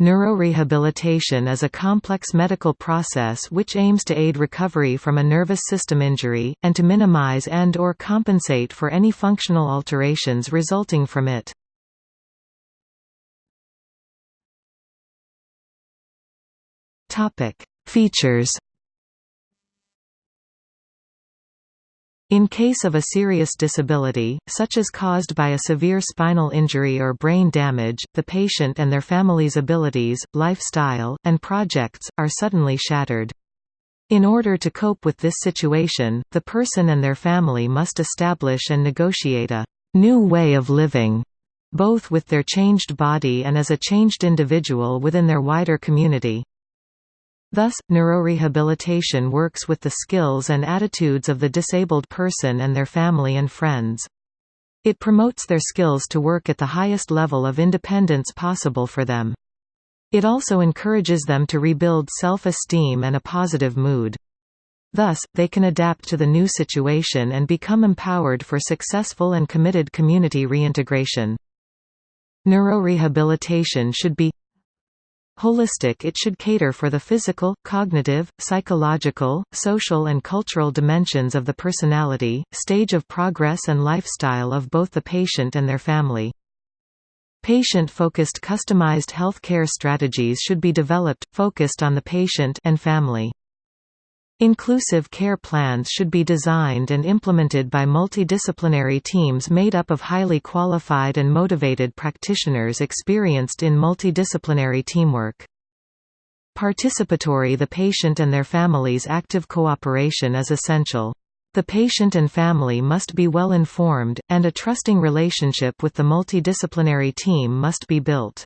Neurorehabilitation is a complex medical process which aims to aid recovery from a nervous system injury, and to minimize and or compensate for any functional alterations resulting from it. Features In case of a serious disability, such as caused by a severe spinal injury or brain damage, the patient and their family's abilities, lifestyle, and projects, are suddenly shattered. In order to cope with this situation, the person and their family must establish and negotiate a new way of living, both with their changed body and as a changed individual within their wider community. Thus, neurorehabilitation works with the skills and attitudes of the disabled person and their family and friends. It promotes their skills to work at the highest level of independence possible for them. It also encourages them to rebuild self-esteem and a positive mood. Thus, they can adapt to the new situation and become empowered for successful and committed community reintegration. Neurorehabilitation should be Holistic it should cater for the physical, cognitive, psychological, social and cultural dimensions of the personality, stage of progress and lifestyle of both the patient and their family. Patient-focused customized health care strategies should be developed, focused on the patient and family. Inclusive care plans should be designed and implemented by multidisciplinary teams made up of highly qualified and motivated practitioners experienced in multidisciplinary teamwork. Participatory The patient and their family's active cooperation is essential. The patient and family must be well informed, and a trusting relationship with the multidisciplinary team must be built.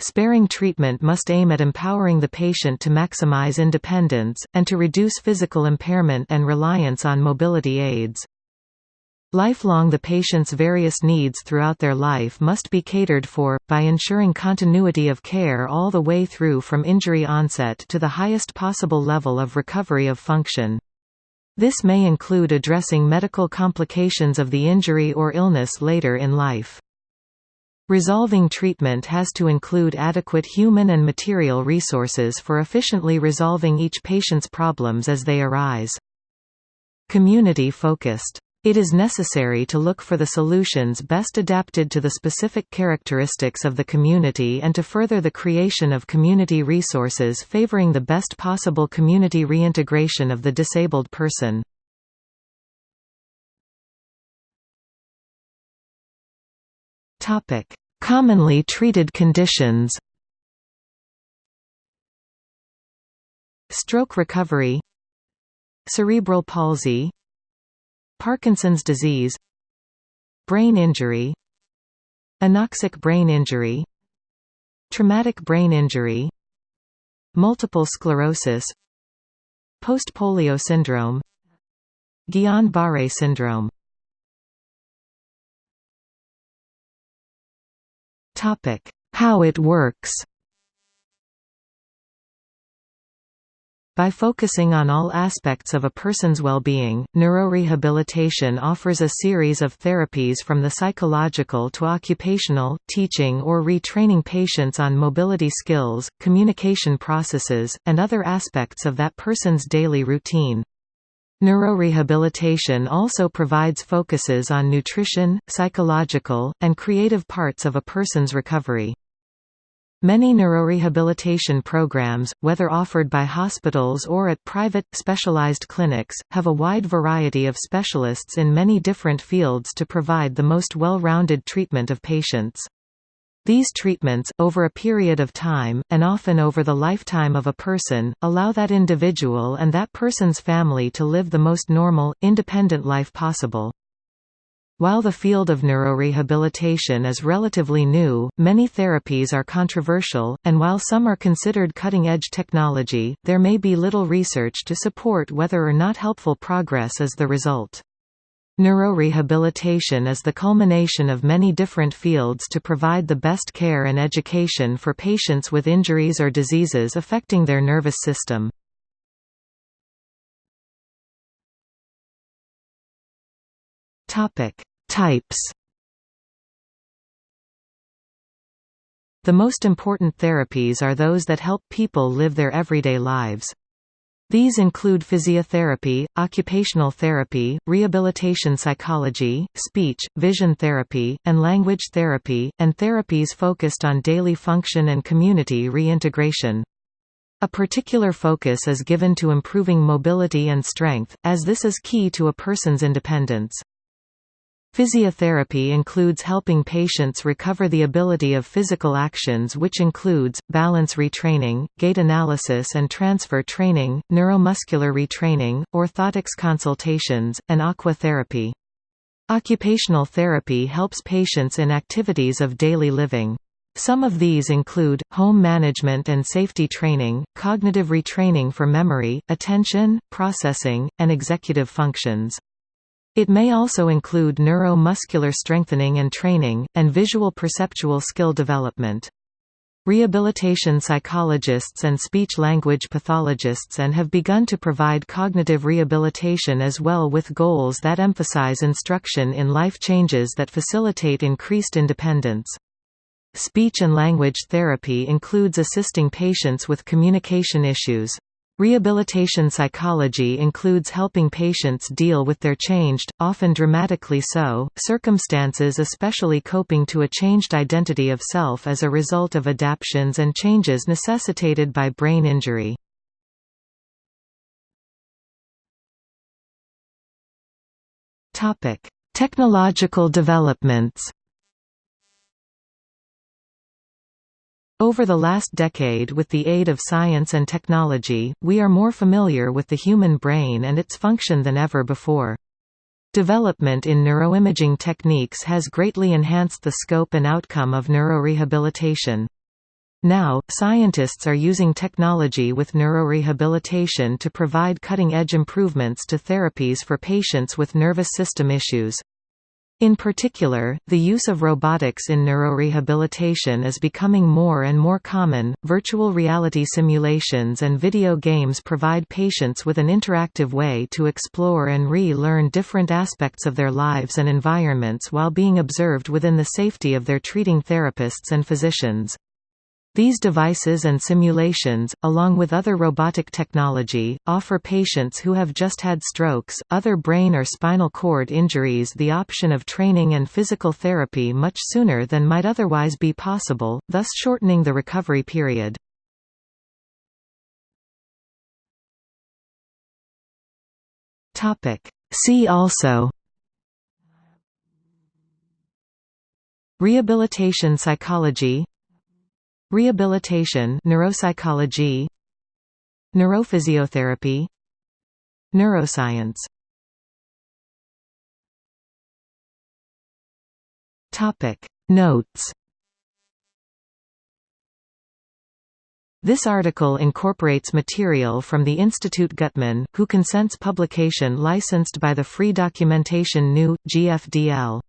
Sparing treatment must aim at empowering the patient to maximize independence, and to reduce physical impairment and reliance on mobility aids. Lifelong The patient's various needs throughout their life must be catered for, by ensuring continuity of care all the way through from injury onset to the highest possible level of recovery of function. This may include addressing medical complications of the injury or illness later in life. Resolving treatment has to include adequate human and material resources for efficiently resolving each patient's problems as they arise. Community-focused. It is necessary to look for the solutions best adapted to the specific characteristics of the community and to further the creation of community resources favoring the best possible community reintegration of the disabled person. Topic: Commonly treated conditions. Stroke recovery, cerebral palsy, Parkinson's disease, brain injury, anoxic brain injury, traumatic brain injury, multiple sclerosis, post-polio syndrome, Guillain-Barré syndrome How it works By focusing on all aspects of a person's well-being, neurorehabilitation offers a series of therapies from the psychological to occupational, teaching or retraining patients on mobility skills, communication processes, and other aspects of that person's daily routine. Neurorehabilitation also provides focuses on nutrition, psychological, and creative parts of a person's recovery. Many neurorehabilitation programs, whether offered by hospitals or at private, specialized clinics, have a wide variety of specialists in many different fields to provide the most well-rounded treatment of patients. These treatments, over a period of time, and often over the lifetime of a person, allow that individual and that person's family to live the most normal, independent life possible. While the field of neurorehabilitation is relatively new, many therapies are controversial, and while some are considered cutting-edge technology, there may be little research to support whether or not helpful progress is the result. Neurorehabilitation is the culmination of many different fields to provide the best care and education for patients with injuries or diseases affecting their nervous system. Types The most important therapies are those that help people live their everyday lives. These include physiotherapy, occupational therapy, rehabilitation psychology, speech, vision therapy, and language therapy, and therapies focused on daily function and community reintegration. A particular focus is given to improving mobility and strength, as this is key to a person's independence. Physiotherapy includes helping patients recover the ability of physical actions which includes, balance retraining, gait analysis and transfer training, neuromuscular retraining, orthotics consultations, and aqua therapy. Occupational therapy helps patients in activities of daily living. Some of these include, home management and safety training, cognitive retraining for memory, attention, processing, and executive functions. It may also include neuromuscular strengthening and training, and visual perceptual skill development. Rehabilitation psychologists and speech-language pathologists and have begun to provide cognitive rehabilitation as well with goals that emphasize instruction in life changes that facilitate increased independence. Speech and language therapy includes assisting patients with communication issues. Rehabilitation psychology includes helping patients deal with their changed, often dramatically so, circumstances especially coping to a changed identity of self as a result of adaptations and changes necessitated by brain injury. Technological developments Over the last decade with the aid of science and technology, we are more familiar with the human brain and its function than ever before. Development in neuroimaging techniques has greatly enhanced the scope and outcome of neurorehabilitation. Now, scientists are using technology with neurorehabilitation to provide cutting-edge improvements to therapies for patients with nervous system issues. In particular, the use of robotics in neurorehabilitation is becoming more and more common. Virtual reality simulations and video games provide patients with an interactive way to explore and re learn different aspects of their lives and environments while being observed within the safety of their treating therapists and physicians. These devices and simulations, along with other robotic technology, offer patients who have just had strokes, other brain or spinal cord injuries the option of training and physical therapy much sooner than might otherwise be possible, thus shortening the recovery period. See also Rehabilitation psychology Rehabilitation neuropsychology Neurophysiotherapy Neuroscience. Topic. Notes. This article incorporates material from the Institute Guttmann, who consents publication licensed by the Free Documentation New, GFDL.